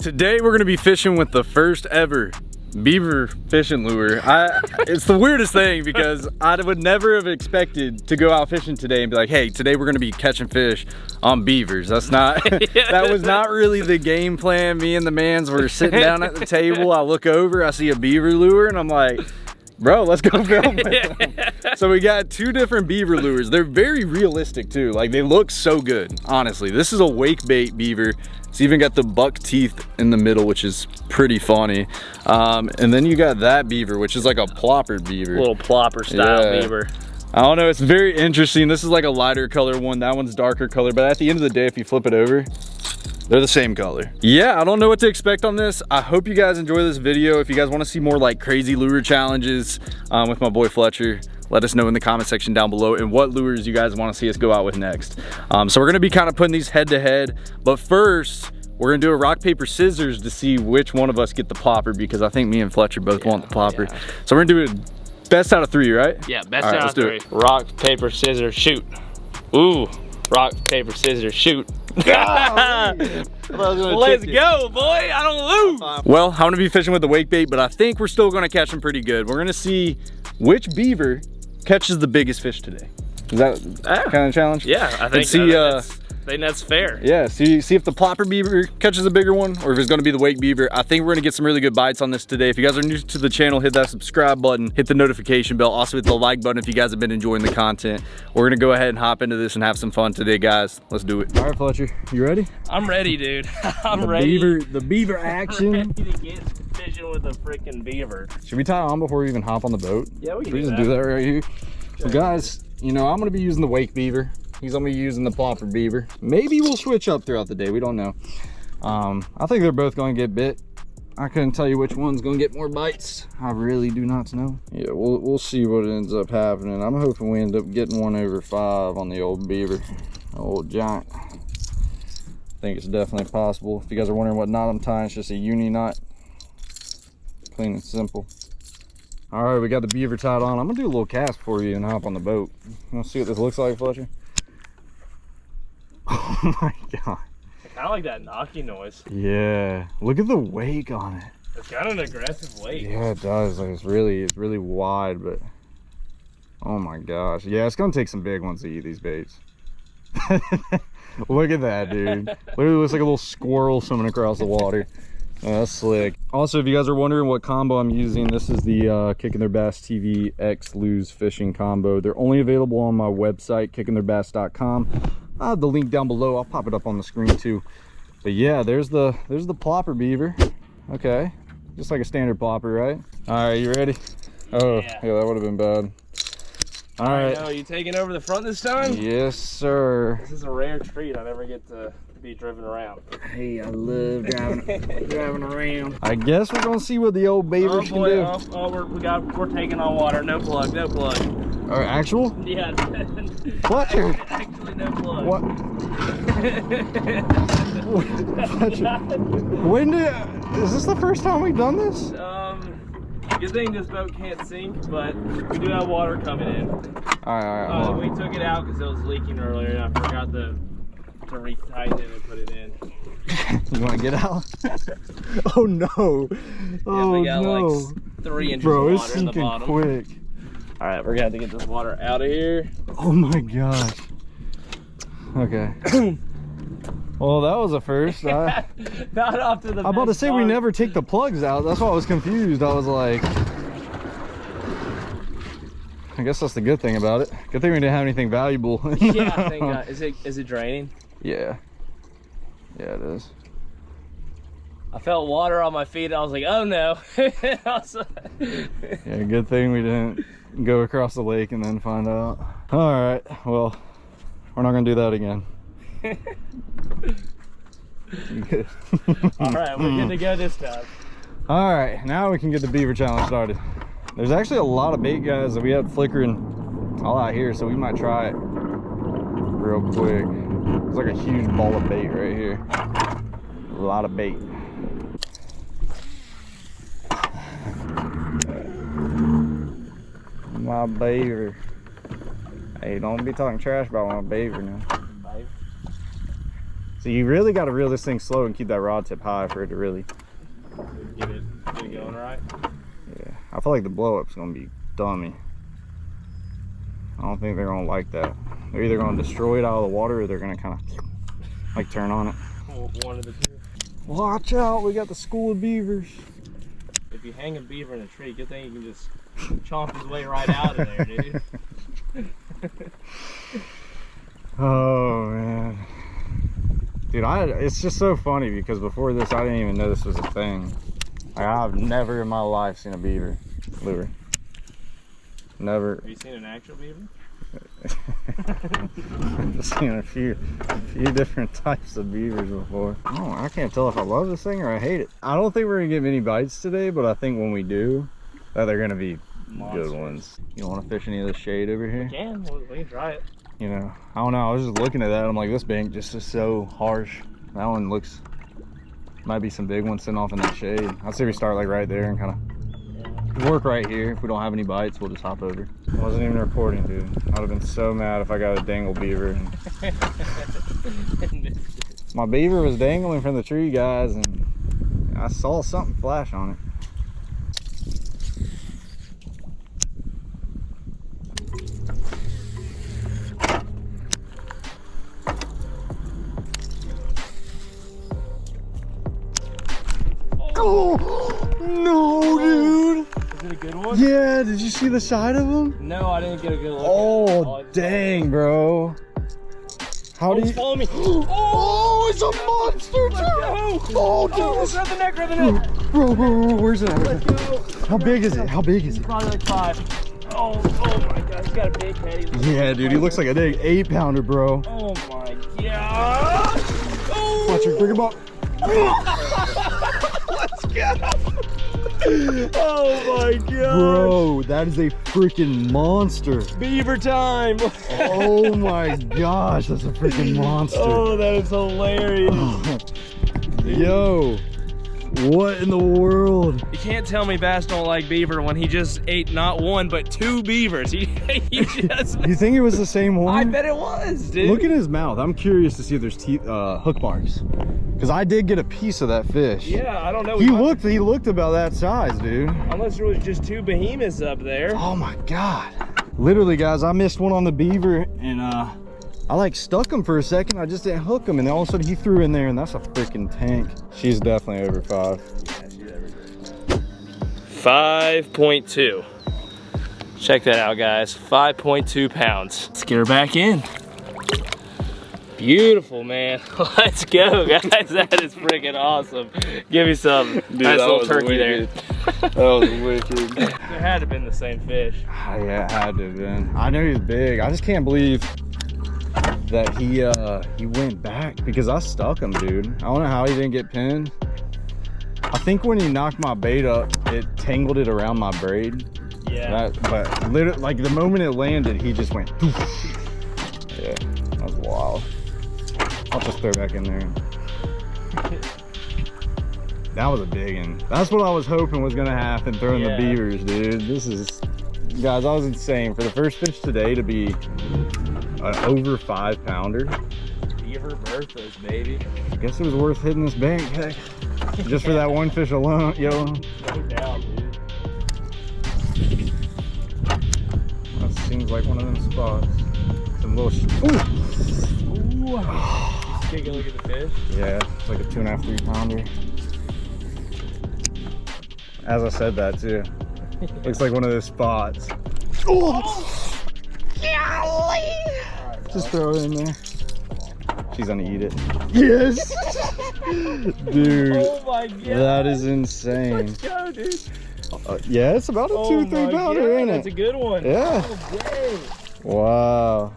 Today we're gonna be fishing with the first ever beaver fishing lure. I, it's the weirdest thing because I would never have expected to go out fishing today and be like, hey, today we're gonna be catching fish on beavers. That's not, that was not really the game plan. Me and the mans were sitting down at the table. I look over, I see a beaver lure and I'm like, bro, let's go film so we got two different beaver lures. They're very realistic too. Like they look so good, honestly. This is a wake bait beaver. It's even got the buck teeth in the middle, which is pretty funny. Um, and then you got that beaver, which is like a plopper beaver. Little plopper style Yeah. beaver. I don't know, it's very interesting. This is like a lighter color one. That one's darker color, but at the end of the day, if you flip it over, they're the same color. Yeah, I don't know what to expect on this. I hope you guys enjoy this video. If you guys wanna see more like crazy lure challenges um, with my boy Fletcher, let us know in the comment section down below and what lures you guys wanna see us go out with next. Um, so we're gonna be kind of putting these head to head, but first, we're gonna do a rock, paper, scissors to see which one of us get the popper because I think me and Fletcher both want the popper. yeah. So we're gonna do it best out of three, right? Yeah, best All right, out let's of do three. it. Rock, paper, scissors, shoot. Ooh, rock, paper, scissors, shoot. Let's go, boy. I don't lose. Well, I'm gonna be fishing with the wake bait, but I think we're still gonna catch them pretty good. We're gonna see which beaver catches the biggest fish today. Is that Ah. kind of challenge? Yeah, I think, see, I think, uh, that's, I think that's fair. Yeah, see, see if the plopper beaver catches a bigger one or if it's gonna be the wake beaver. I think we're gonna get some really good bites on this today. If you guys are new to the channel, hit that subscribe button, hit the notification bell, also hit the like button if you guys have been enjoying the content. We're gonna go ahead and hop into this and have some fun today, guys. Let's do it. All right, Fletcher, you ready? I'm ready, dude. I'm The ready. beaver, the beaver action. ready to get fishing with a freaking beaver. Should we tie on before we even hop on the boat? Yeah, we can We do just that. do that right here. So guys, you know, I'm gonna be using the wake beaver. He's gonna be using the plopper beaver. Maybe we'll switch up throughout the day. We don't know. Um, I think they're both gonna get bit. I couldn't tell you which one's gonna get more bites. I really do not know. Yeah, we'll we'll see what ends up happening. I'm hoping we end up getting one over five on the old beaver, old giant. I think it's definitely possible. If you guys are wondering what knot I'm tying, it's just a uni knot. Clean and simple. All right, we got the beaver tied on. I'm gonna do a little cast for you and hop on the boat. Wanna see what this looks like, Fletcher? Oh my god. Kind of like that knocking noise. Yeah, look at the wake on it. It's got an aggressive wake. Yeah, it does. Like it's really, it's really wide, but oh my gosh. Yeah, it's gonna take some big ones to eat these baits. look at that, dude. Literally looks like a little squirrel swimming across the water. Oh, that's slick. Also, if you guys are wondering what combo I'm using, this is the uh, Kicking Their Bass TV X Lew's Fishing combo. They're only available on my website, kickingtheirbass.com. I have the link down below. I'll pop it up on the screen too. But yeah, there's the there's the plopper beaver. Okay, just like a standard plopper, right? All right, you ready? Oh, Yeah. yeah, that would have been bad. All right. Oh, you taking over the front this time? Yes, sir. This is a rare treat. I never get to be driven around. Hey, I love driving driving around. I guess we're gonna see what the old beavers Oh can do. oh, oh, we're, we got, we're taking on water. No plug, no plug. All right, actual? Yeah. Fletcher. Actually, no plug. What? Fletcher. When did? Is this the first time we've done this? um, good thing this boat can't sink, but we do have water coming in. All right, all right. Uh, hold we took it out because it was leaking earlier, and I forgot to to retighten it and put it in. You want to get out? oh no! Yeah, Oh we got no! like three inches Bro, of it's water in the sinking bottom. quick. All right, we're gonna have to get this water out of here. Oh my gosh. Okay. well, that was a first. I, Not off to the. I'm about to say we never take the plugs out. That's why I was confused. I was like, I guess that's the good thing about it. Good thing we didn't have anything valuable. yeah, I think. Uh, is it is it draining? Yeah. Yeah, it is. I felt water on my feet. I was like, oh no. I was like- Yeah, good thing we didn't go across the lake and then find out. All right, well, we're not gonna do that again. Good? All right, we're good to go this time. All right, now we can get the beaver challenge started. There's actually a lot of bait guys that we have flickering all out here, so we might try it real quick. It's like a huge ball of bait right here. A lot of bait. My beaver. Hey, don't be talking trash about my beaver now. So you really got to reel this thing slow and keep that rod tip high for it to really. Get it, get it going right. Yeah, I feel like the blow up's gonna be dummy. I don't think they're gonna like that. They're either gonna destroy it out of the water or they're gonna kind of like turn on it. One of the two. Watch out, we got the school of beavers. If you hang a beaver in a tree, good thing you can just chomp his way right out of there, dude. Oh man. Dude, I it's just so funny because before this I didn't even know this was a thing. Like, I've never in my life seen a beaver lure. Never. Have you seen an actual beaver? I've seen a few, a few different types of beavers before. Oh, I can't tell if I love this thing or I hate it. I don't think we're gonna get many bites today, but I think when we do, that they're gonna be Monsters. good ones. You want to fish any of the shade over here? Can, we we can try it. You know, I don't know. I was just looking at that. I'm like, this bank just is so harsh. That one looks might be some big ones sitting off in that shade. I'd say we start like right there and kind of work right here. If we don't have any bites, we'll just hop over. I wasn't even recording, dude. I'd have been so mad if I got a dangle beaver. My beaver was dangling from the tree, guys, and I saw something flash on it. One? Yeah, did you see the side of him? No, I didn't get a good look. Oh, oh it. dang, bro. How Oh, do you? following me. Oh, it's a monster, dude! Oh, oh, dude, Oh, grab the neck, grab the neck. bro, bro, bro, where's it? Let's go. How big is it? How big is it? Probably like five. Oh, oh my god, he's got a big head. Yeah, dude, he looks like a big eight pounder, bro. Oh my god. Oh. Watch her, bring him up. Let's go. Oh my god. Bro, that is a freaking monster. Beaver time. Oh my gosh, that's a freaking monster. Oh, that is hilarious. Yo, what in the world? You can't tell me Bass don't like beaver when he just ate not one but two beavers. He, just. You think it was the same one? I bet it was, dude. Look at his mouth. I'm curious to see if there's teeth, uh, hook marks. Cause I did get a piece of that fish. Yeah, I don't know. He looked, he looked about that size, dude. Unless there was just two behemoths up there. Oh my God. Literally guys, I missed one on the beaver and uh, I like stuck him for a second. I just didn't hook him. And then all of a sudden he threw in there and that's a freaking tank. She's definitely over five. 5.2. Check that out, guys. 5.2 pounds. Let's get her back in. Beautiful, man. Let's go, guys. That is freaking awesome. Give me some nice little turkey wicked. there. That was wicked. There had to have been the same fish. Ah, yeah, it had to have been. I know he's big. I just can't believe that he uh he went back because I stuck him, dude. I don't know how he didn't get pinned. I think when he knocked my bait up, it tangled it around my braid. Yeah. That, but literally, like the moment it landed, he just went. Poof. Yeah, that was wild. I'll just throw back in there. That was a big one. That's what I was hoping was gonna happen, throwing Yeah. the beavers, dude. This is, guys, I was insane. For the first fish today to be an over five pounder, Beaver Berthas, baby. I guess it was worth hitting this bank, heck. Just for that one fish alone, yo. No doubt, dude. Like one of them spots. Some little, sh- Ooh. Ooh. Just take a look at the fish. Yeah, it's like a two and a half, three pounder. As I said that too. Looks like one of those spots. Oh! Just throw it in there. She's gonna eat it. Yes! Dude, Oh my god. that is insane. Let's go, dude. Uh, yeah, it's about a Oh two, three pounder, God, ain't That's a good one. Yeah. Oh. Wow.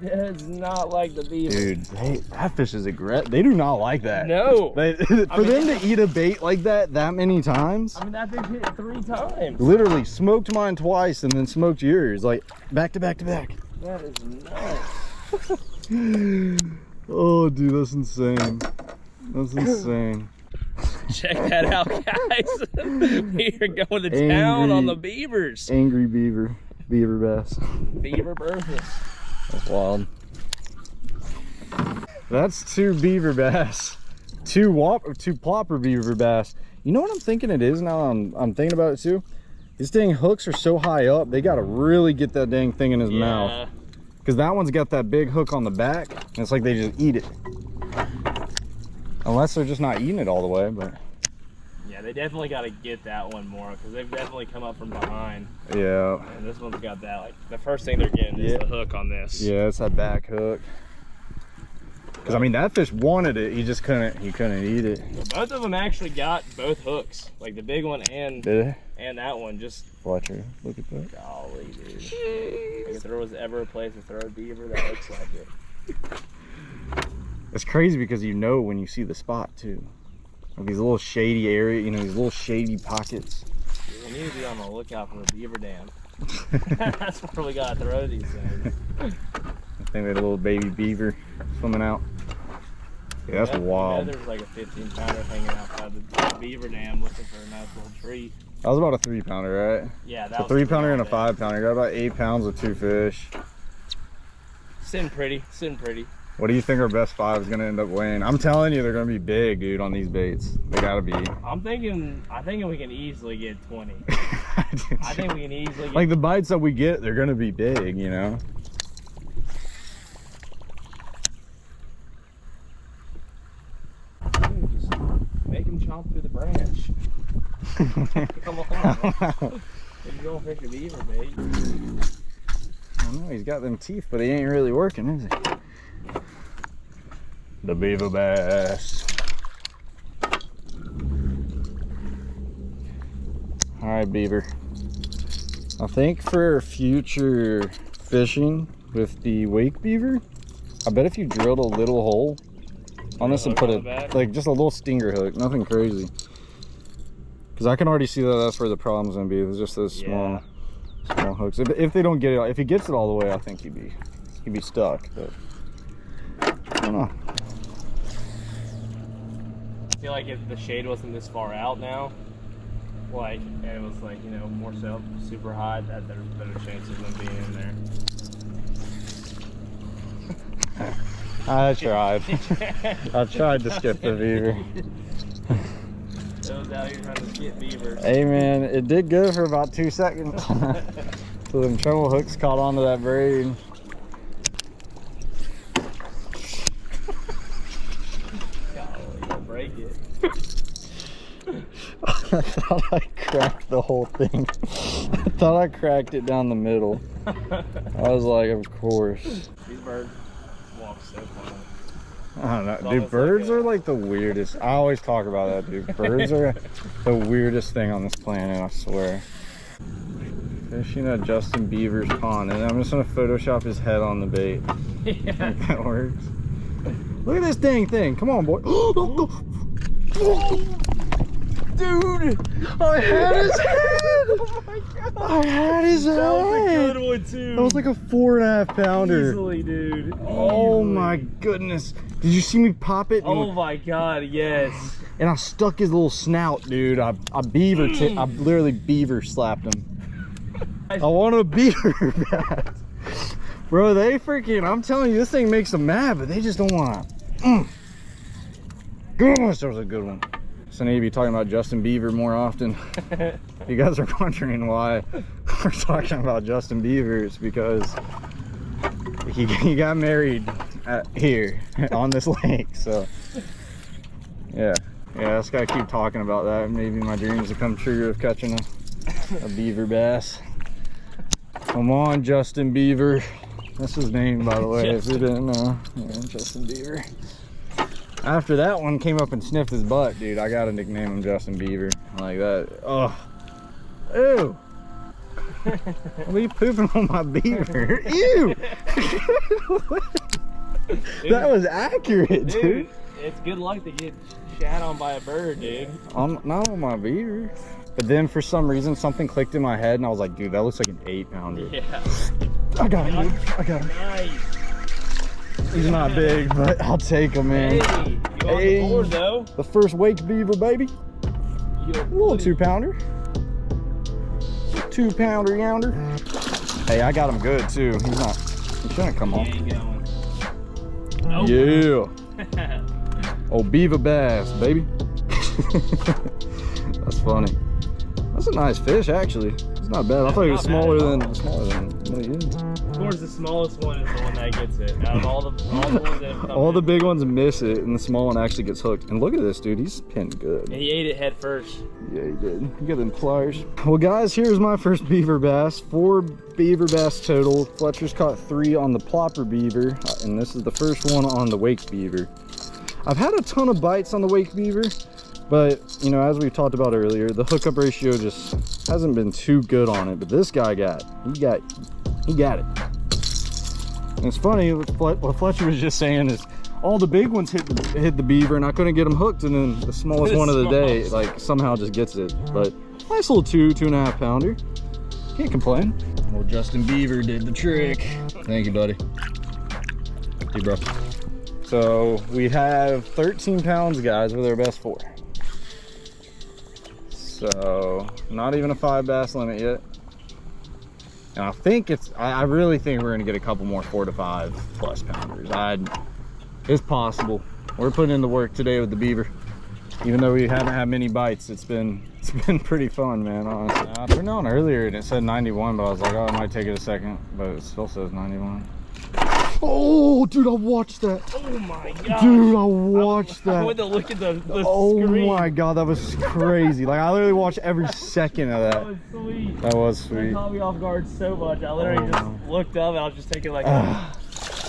That's not like the beaver. Dude, they, that fish is aggressive. They do not like that. No. They, for mean- them to eat a bait like that that many times, I mean, that fish hit three times. literally smoked mine twice and then smoked yours, like back to back to back. That is nuts. Oh, dude, that's insane. That's insane. Check that out, guys. we are going to town on the beavers. Angry beaver, beaver bass. Beaver Berthas. That's wild. That's two beaver bass. Two whop two plopper beaver bass. You know what I'm thinking it is now I'm I'm thinking about it too? These dang hooks are so high up, they gotta really get that dang thing in his Yeah. mouth. Cause that one's got that big hook on the back, and it's like they just eat it. Unless they're just not eating it all the way, but Yeah, they definitely got to get that one more because they've definitely come up from behind. yeah. And this one's got that, like, the first thing they're getting is the hook on this. Yeah, it's that back hook. Cause I mean that fish wanted it, he just couldn't he couldn't eat it. Both of them actually got both hooks, like the big one and Did it? and that one. Just watch Fletcher, look at that. golly, dude. Like, if there was ever a place to throw a beaver, that looks like it. It's crazy because you know when you see the spot too. Like these little shady area, you know, these little shady pockets. We need to be on the lookout for a beaver dam. That's where we gotta throw these things. I think they had a little baby beaver swimming out. Yeah, that's Yeah, wild. Yeah, there's like a 15 pounder hanging outside the beaver dam looking for a nice little treat. That was about a three pounder, right? Yeah, that A was three pounder and a five pounder. Got about eight pounds of two fish. Sitting pretty, sitting pretty. What do you think our best five is gonna end up weighing? I'm telling you, they're gonna be big, dude, on these baits. They gotta be. I'm thinking, I think we can easily get 20. I think we can easily get like the bites that we get, they're gonna be big, you know. Dude, just make him chomp through the branch. Come on. If you don't fish a beaver bait. I don't know, he's got them teeth, but he ain't really working, is he? The beaver bass. All right, beaver. I think for future fishing with the wake beaver, I bet if you drilled a little hole on this and put a like just a little stinger hook, nothing crazy. Because I can already see that that's where the problem's gonna be. It's just those small, small hooks. If, if they don't get it, if he gets it all the way, I think he'd be he'd be stuck. But don't know. I feel like if the shade wasn't this far out now, like, and it was like, you know, more so super high, that there's better chances of them being in there. I tried. I tried to skip the beaver. Those out here trying to skip beavers. Hey man, it did good for about two seconds. so them treble hooks caught onto that braid. Golly, you'll break it. I thought I cracked the whole thing. I thought I cracked it down the middle. I was like, of course. These birds walk so funny. I don't know. Dude, birds like are like the weirdest. I always talk about that, dude. Birds are the weirdest thing on this planet, I swear. Fishing at Justin Beaver's pond, and I'm just gonna Photoshop his head on the bait. yeah. Think that works. Look at this dang thing. Come on, boy. Dude, I had his head. Oh my god. I had his That was a head. good one too. That was like a four and a half pounder. Easily, dude. Oh my goodness. Did you see me pop it? Oh my god, yes. And I stuck his little snout, dude. I, I beaver, ti- I literally beaver slapped him. I want a beaver back. Bro, they freaking, I'm telling you, this thing makes them mad, but they just don't want to. Mm. Gosh, that was a good one. So I need to be talking about Justin Bieber more often. You guys are wondering why we're talking about Justin Bieber, it's because he, he got married at, here on this lake. So, yeah. Yeah, I just gotta keep talking about that. Maybe my dreams will come true of catching a, a beaver bass. Come on, Justin Beaver. That's his name, by the way, if you didn't know. Uh, yeah, Justin Beaver. After that one came up and sniffed his butt, dude, I gotta nickname him Justin Beaver. Like that. Oh. Ew. What are you pooping on my beaver? Ew. that was accurate, dude. Dude, it's good luck to get shat on by a bird, dude. On, not on my beaver. But then for some reason something clicked in my head and I was like, dude, that looks like an eight pounder. Yeah. I got him. I got him. Nice. He's not big, but I'll take him, Hey, man. you Hey. the board though? The first wake beaver, baby. You A little two pounder. Two pounder yonder. Hey, I got him good too. He's not, he shouldn't come He off. ain't. Oh. Yeah. Oh, beaver bass, baby. That's funny. That's a nice fish, actually. It's not bad. I thought it was smaller than all. smaller than what he is. Of course, the smallest one is the one that gets it. Out of all the all the ones that have come All the big ones miss it, and the small one actually gets hooked. And look at this, dude. He's pinned good. And he ate it head first. Yeah, he did. You got them pliers. Well, guys, here's my first beaver bass. Four beaver bass total. Fletcher's caught three on the plopper beaver, uh, and this is the first one on the wake beaver. I've had a ton of bites on the wake beaver, but you know, as we talked about earlier, the hookup ratio just hasn't been too good on it. But this guy got, he got, he got it. And it's funny what Fletcher was just saying is all the big ones hit the, hit the beaver and I couldn't get them hooked and then the smallest one of the day like somehow just gets it. But nice little two, two and a half pounder. Can't complain. Well, Justin Beaver did the trick. Thank you, buddy. Hey, bro. So we have 13 pounds, guys, with our best four. So not even a five bass limit yet. And I think it's, I, I really think we're gonna get a couple more four to five plus pounders. I, it's possible. We're putting in the work today with the beaver. Even though we haven't had many bites, it's been, it's been pretty fun, man, honestly. I turned on earlier and it said 91, but I was like, oh, it might take it a second, but it still says 91. Oh, dude, I watched that. Oh my god. Dude, I watched I that. went to look at the, the Oh screen. my god, that was crazy. Like I literally watched every second of That that. was sweet. That was That sweet. caught me off guard so much. I literally Oh. just looked up and I was just taking like a,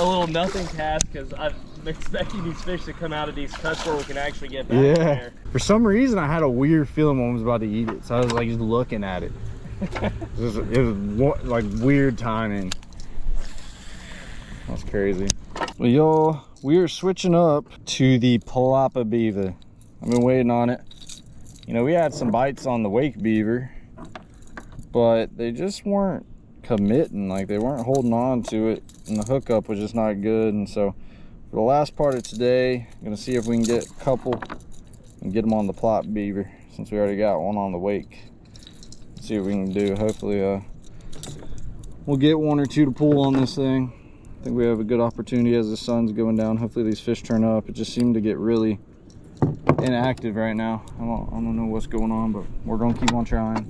a little nothing cast because I'm expecting these fish to come out of these cuts where we can actually get back in Yeah. there. For some reason, I had a weird feeling when I was about to eat it, so I was like just looking at it. it was, it was like weird timing. That's crazy. Well, y'all, we are switching up to the plopper beaver. I've been waiting on it. You know, we had some bites on the wake beaver, but they just weren't committing. Like they weren't holding on to it, and the hookup was just not good. And so, for the last part of today, I'm gonna see if we can get a couple and get them on the Plop beaver since we already got one on the wake. See what we can do. Hopefully, uh, we'll get one or two to pull on this thing. I think we have a good opportunity as the sun's going down. Hopefully these fish turn up. It just seemed to get really inactive right now. I don't, I don't know what's going on, but we're gonna keep on trying.